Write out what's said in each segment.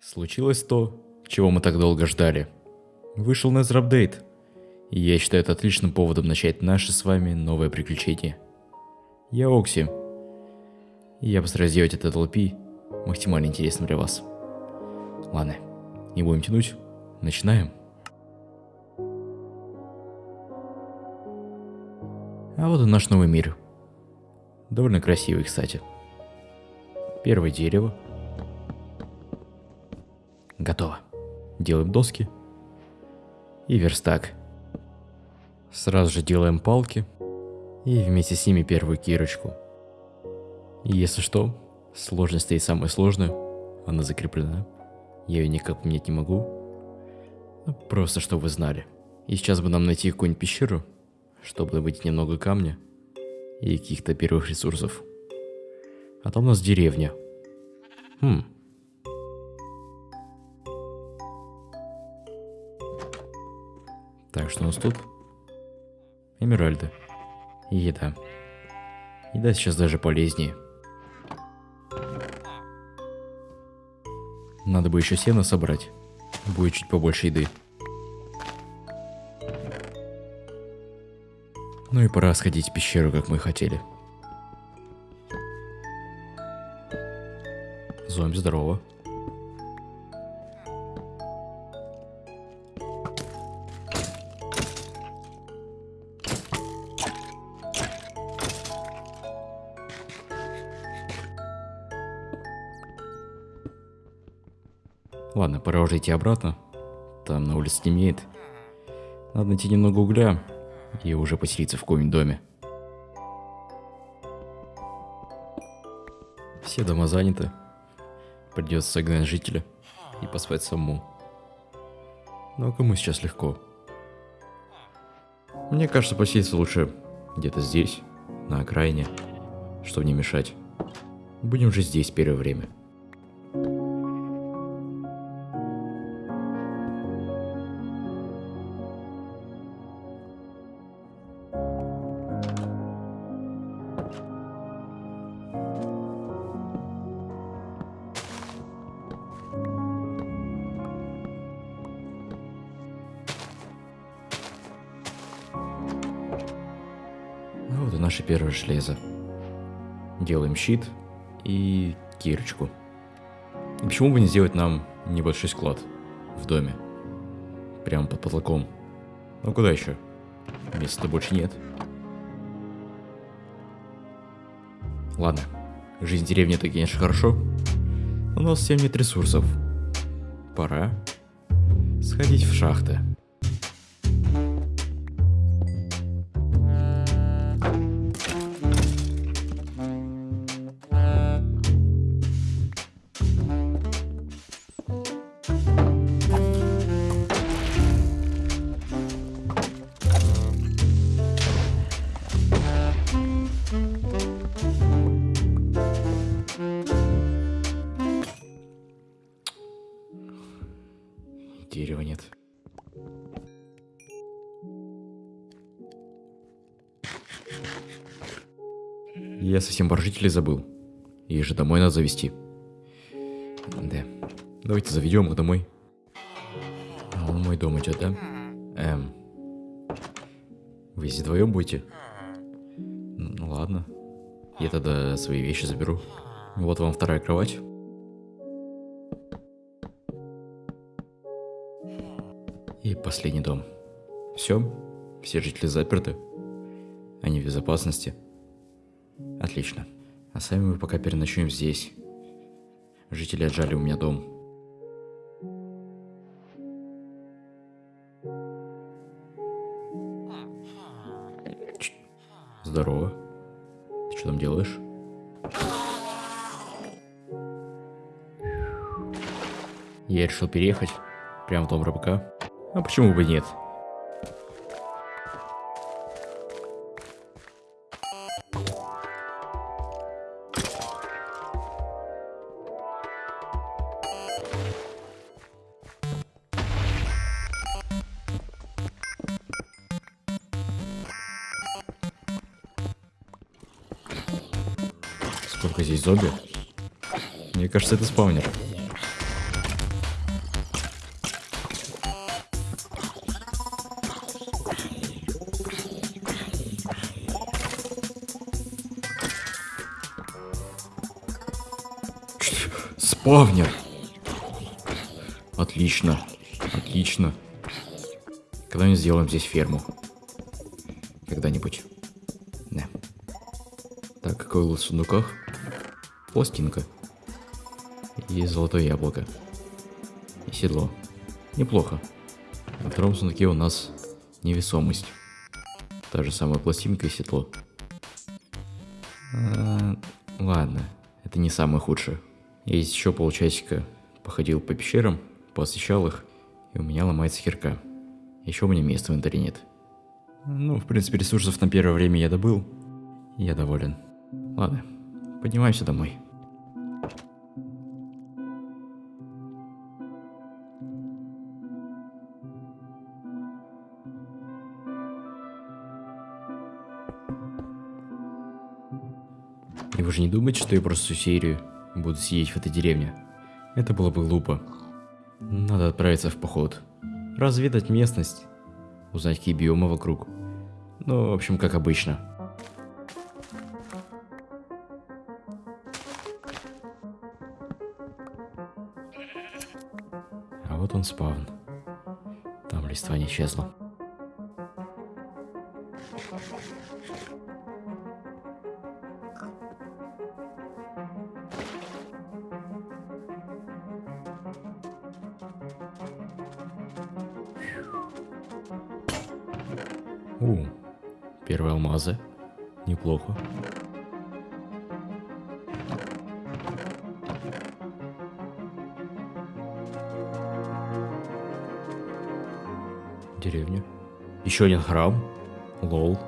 Случилось то, чего мы так долго ждали. Вышел Nether Update, и я считаю это отличным поводом начать наше с вами новое приключение. Я Окси, и я постараюсь сделать этот LP максимально интересным для вас. Ладно, не будем тянуть, начинаем. А вот и наш новый мир. Довольно красивый, кстати. Первое дерево. Готово. Делаем доски. И верстак. Сразу же делаем палки. И вместе с ними первую кирочку. И если что, сложность стоит самая сложная. Она закреплена. Я ее никак поменять не могу. Ну, просто чтобы вы знали. И сейчас бы нам найти какую-нибудь пещеру, чтобы добыть немного камня и каких-то первых ресурсов. А там у нас деревня. Хм. Так, что у нас тут? Эмеральды. И еда. Еда сейчас даже полезнее. Надо бы еще сено собрать. Будет чуть побольше еды. Ну и пора сходить в пещеру, как мы хотели. Зомби, здорово. Пора уже идти обратно. Там на улице темнеет. Надо найти немного угля и уже поселиться в каком-нибудь доме. Все дома заняты. Придется согнать жителя и поспать самому. Но кому сейчас легко? Мне кажется, поселиться лучше где-то здесь, на окраине, чтобы не мешать. Будем же здесь первое время. Наше первое железо. Делаем щит и кирочку. И почему бы не сделать нам небольшой склад в доме? Прямо под потолком. Ну куда еще? Места больше нет. Ладно, жизнь деревни это, конечно, хорошо. Но у нас всем нет ресурсов. Пора сходить в шахты. Я совсем про забыл. Их же домой надо завести. Да. Давайте заведем их домой. А он мой дом идет, да? Эм. Вы здесь вдвоем будете? Ну ладно. Я тогда свои вещи заберу. Вот вам вторая кровать. И последний дом. Все, все жители заперты. Они в безопасности. Отлично. А сами мы пока переночуем здесь. Жители отжали у меня дом. Здорово. Ты что там делаешь? Я решил переехать. Прямо в дом рыбака. А почему бы нет? Зомби? Мне кажется, это спаунер. Спавнер. Отлично. Отлично. Когда-нибудь сделаем здесь ферму. Когда-нибудь. Да. Так, какой у в сундуках? Пластинка. И золотое яблоко. И седло. Неплохо. На втором сундуке у нас невесомость. Та же самая пластинка и седло. А, ладно, это не самое худшее. Я еще полчасика походил по пещерам, посещал их, и у меня ломается херка. Еще у меня места в инвентаре нет. Ну, в принципе, ресурсов на первое время я добыл. Я доволен. Ладно, поднимаемся домой. И вы же не думаете, что я просто всю серию буду сидеть в этой деревне? Это было бы глупо. Надо отправиться в поход. Разведать местность. Узнать, какие биомы вокруг. Ну, в общем, как обычно. Он спавн. Там листва не исчезла. У, первые алмазы. Неплохо. Деревня. Еще один храм. Лол.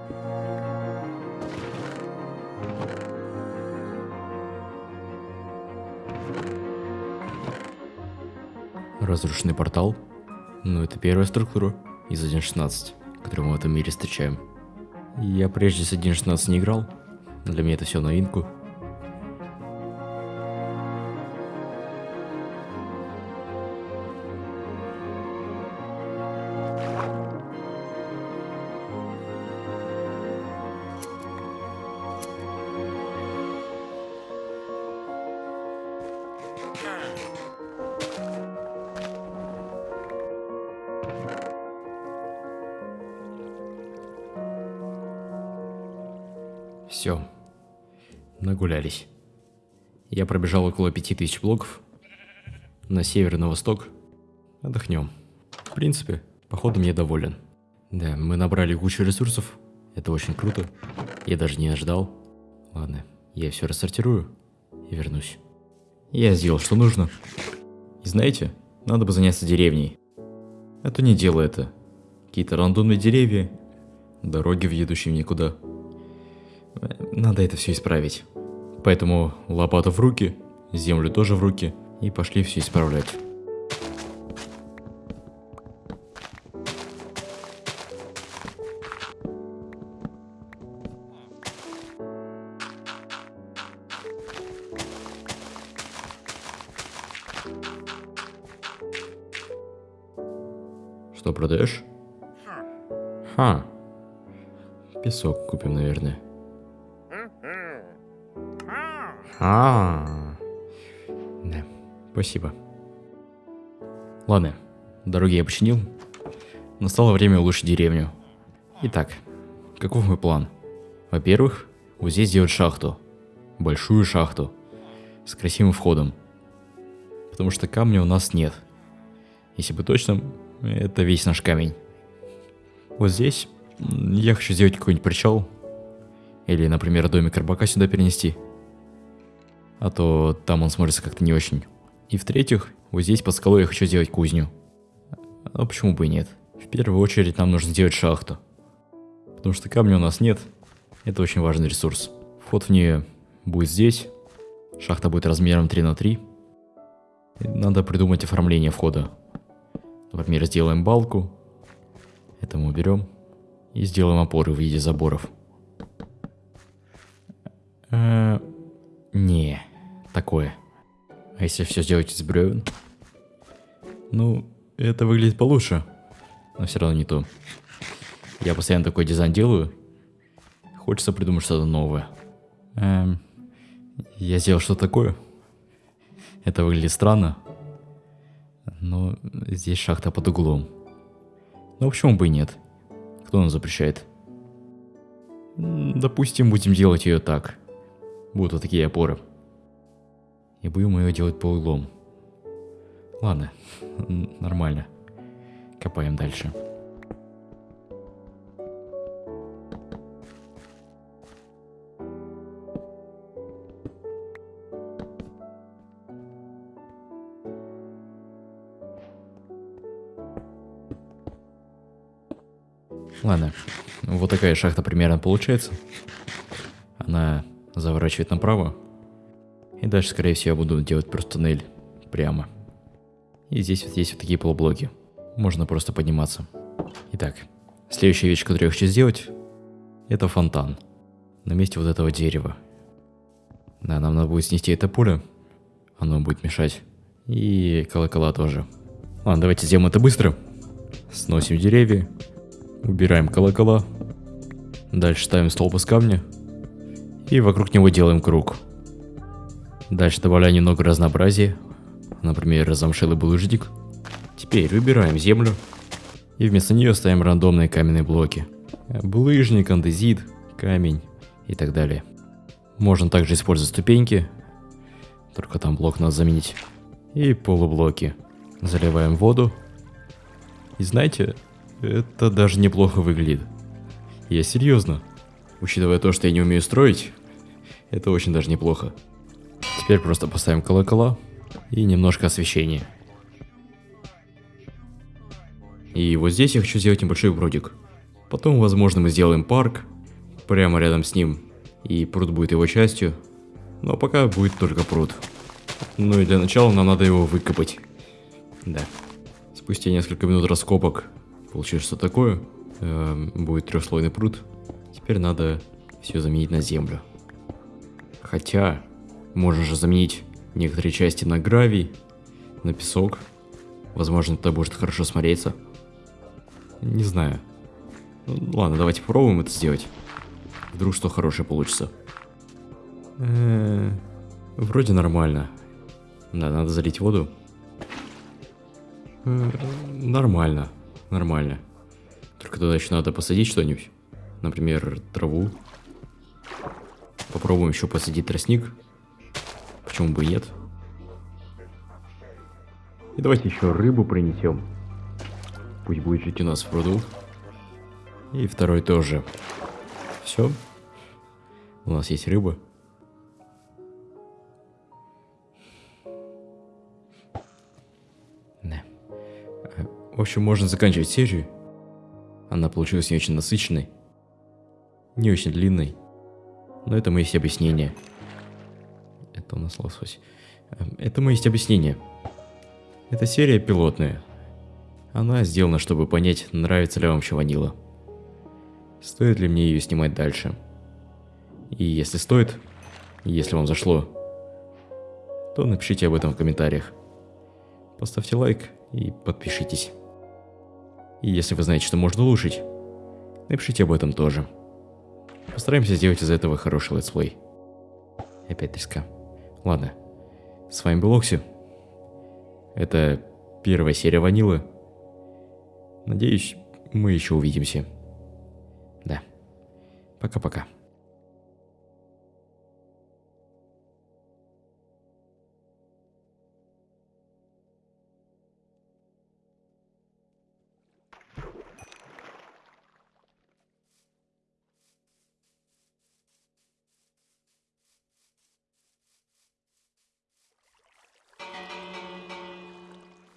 Разрушенный портал. Ну, это первая структура из 1.16 который мы в этом мире встречаем. Я прежде с 1.16 не играл, для меня это все новинку. Все. Нагулялись. Я пробежал около 5000 блоков. На север и на восток. Отдохнем. В принципе, походом я доволен. Да, мы набрали кучу ресурсов. Это очень круто. Я даже не ожидал. Ладно, я все рассортирую и вернусь. Я сделал, что нужно. И знаете, надо бы заняться деревней. А то не дело это. Какие-то рандомные деревья, дороги, ведущие никуда. Надо это все исправить. Поэтому лопату в руки, землю тоже в руки, и пошли все исправлять. Что продаешь? Ха. Песок купим, наверное. А, да, спасибо. Ладно, дороги я починил. Настало время улучшить деревню. Итак, каков мой план? Во-первых, вот здесь сделать шахту. Большую шахту. С красивым входом. Потому что камня у нас нет. Если бы точно, это весь наш камень. Вот здесь я хочу сделать какой-нибудь причал. Или, например, домик рыбака сюда перенести а то там он смотрится как-то не очень. И в-третьих, вот здесь под скалой я хочу сделать кузню. А почему бы и нет? В первую очередь нам нужно сделать шахту. Потому что камня у нас нет. Это очень важный ресурс. Вход в нее будет здесь. Шахта будет размером 3 на 3. Надо придумать оформление входа. Например, сделаем балку. Это мы уберем. И сделаем опоры в виде заборов. Э не такое. А если все сделать из бревен? Ну, это выглядит получше. Но все равно не то. Я постоянно такой дизайн делаю. Хочется придумать что-то новое. Эм, я сделал что-то такое. Это выглядит странно. Но здесь шахта под углом. Ну почему бы и нет? Кто нам запрещает? Допустим, будем делать ее так. Будут вот такие опоры. И будем ее делать по углом. Ладно, нормально. Копаем дальше. Ладно, вот такая шахта примерно получается. Она заворачивает направо. И дальше, скорее всего, я буду делать просто туннель прямо. И здесь вот есть вот такие полублоки. Можно просто подниматься. Итак, следующая вещь, которую я хочу сделать, это фонтан. На месте вот этого дерева. Да, нам надо будет снести это поле. Оно будет мешать. И колокола тоже. Ладно, давайте сделаем это быстро. Сносим деревья. Убираем колокола. Дальше ставим столб из камня. И вокруг него делаем круг. Дальше добавляем немного разнообразия. Например, замшелый булыжник. Теперь выбираем землю. И вместо нее ставим рандомные каменные блоки. Булыжник, андезит, камень и так далее. Можно также использовать ступеньки. Только там блок надо заменить. И полублоки. Заливаем воду. И знаете, это даже неплохо выглядит. Я серьезно. Учитывая то, что я не умею строить, это очень даже неплохо. Теперь просто поставим колокола и немножко освещения. И вот здесь я хочу сделать небольшой бродик. Потом, возможно, мы сделаем парк прямо рядом с ним, и пруд будет его частью. Но пока будет только пруд. Ну и для начала нам надо его выкопать. Да. Спустя несколько минут раскопок Получилось что такое. Э, будет трехслойный пруд. Теперь надо все заменить на землю. Хотя, можно же заменить некоторые части на гравий, на песок. Возможно, это будет хорошо смотреться. Не знаю. Ну, ладно, давайте попробуем это сделать. Вдруг что хорошее получится. Э -э вроде нормально. Да, надо залить воду. Э нормально нормально. Только туда еще надо посадить что-нибудь. Например, траву. Попробуем еще посадить тростник. Почему бы и нет? И давайте еще рыбу принесем. Пусть будет жить у нас в пруду. И второй тоже. Все. У нас есть рыба. В общем, можно заканчивать серию. Она получилась не очень насыщенной, не очень длинной. Но это мои есть объяснения. Это у нас лосось. Эм, это мои есть объяснения. Эта серия пилотная. Она сделана, чтобы понять, нравится ли вам вообще ванила. Стоит ли мне ее снимать дальше. И если стоит, если вам зашло, то напишите об этом в комментариях. Поставьте лайк и подпишитесь. И если вы знаете, что можно улучшить, напишите об этом тоже. Постараемся сделать из этого хороший летсплей. Опять треска. Ладно. С вами был Окси. Это первая серия Ванилы. Надеюсь, мы еще увидимся. Да. Пока-пока.